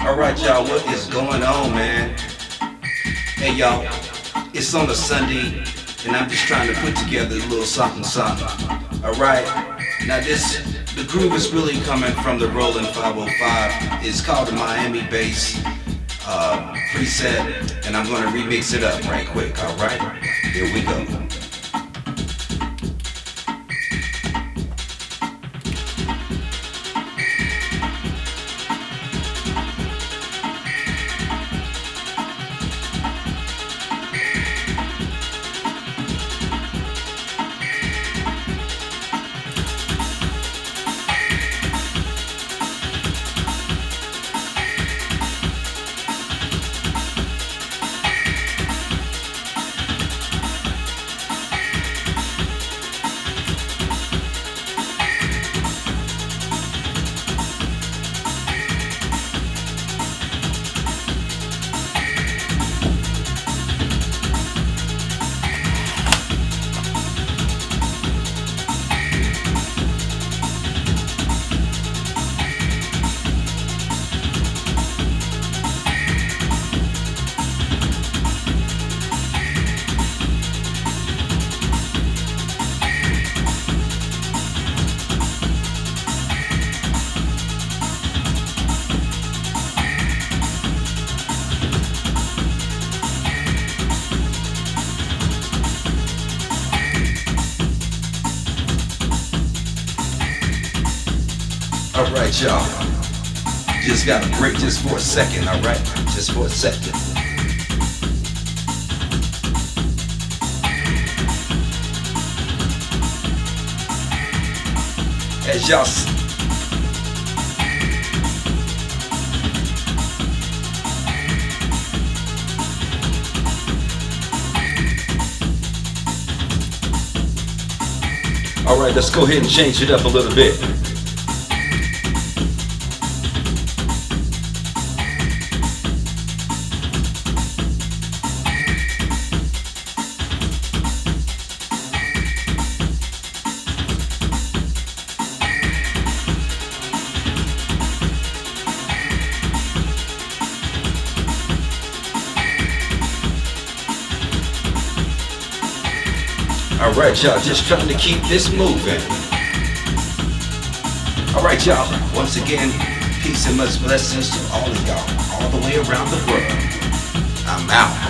Alright, y'all, what is going on, man? Hey, y'all, it's on a Sunday, and I'm just trying to put together a little something, something. Alright, now this, the groove is really coming from the Roland 505. It's called the Miami Bass uh, preset, and I'm gonna remix it up right quick, alright? Here we go. Alright, y'all. Just gotta break just for a second, alright? Just for a second. As y'all Alright, let's go ahead and change it up a little bit. Alright, y'all, just trying to keep this moving. Alright, y'all, once again, peace and much blessings to all of y'all, all the way around the world. I'm out.